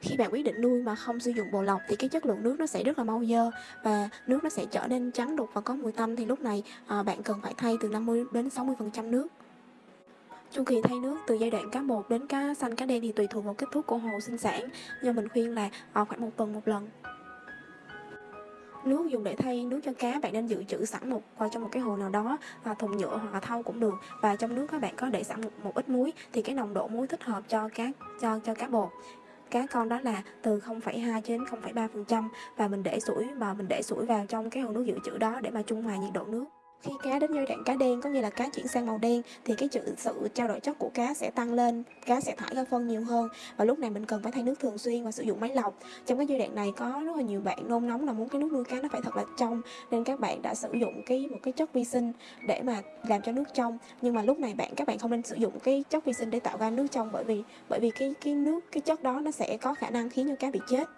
Khi bạn quyết định nuôi mà không sử dụng bồ lọc thì cái chất lượng nước nó sẽ rất là mau dơ và nước nó sẽ trở nên trắng đục và có mùi tanh thì lúc này à, bạn cần phải thay từ 50 đến 60% nước. Chu kỳ thay nước từ giai đoạn cá một đến cá xanh cá đen thì tùy thuộc vào kích thước của hồ sinh sản, nhưng mình khuyên là à, khoảng một tuần một lần. Nước dùng để thay nước cho cá bạn nên dự trữ sẵn một qua trong một cái hồ nào đó, và thùng nhựa hoặc là thau cũng được. Và trong nước các bạn có để sẵn một, một ít muối thì cái nồng độ muối thích hợp cho cá cho cho cá bột cá con đó là từ 0,2 đến 0,3% và mình để sủi mà mình để sủi vào trong cái hồ nước dự trữ đó để mà trung hòa nhiệt độ nước. Khi cá đến giai đoạn cá đen có nghĩa là cá chuyển sang màu đen thì cái sự trao đổi chất của cá sẽ tăng lên, cá sẽ thải ra phân nhiều hơn và lúc này mình cần phải thay nước thường xuyên và sử dụng máy lọc. Trong cái giai đoạn này có rất là nhiều bạn nôn nóng là muốn cái nước nuôi cá nó phải thật là trong nên các bạn đã sử dụng cái một cái chất vi sinh để mà làm cho nước trong. Nhưng mà lúc này bạn các bạn không nên sử dụng cái chất vi sinh để tạo ra nước trong bởi vì bởi vì cái cái nước cái chất đó nó sẽ có khả năng khiến cho cá bị chết.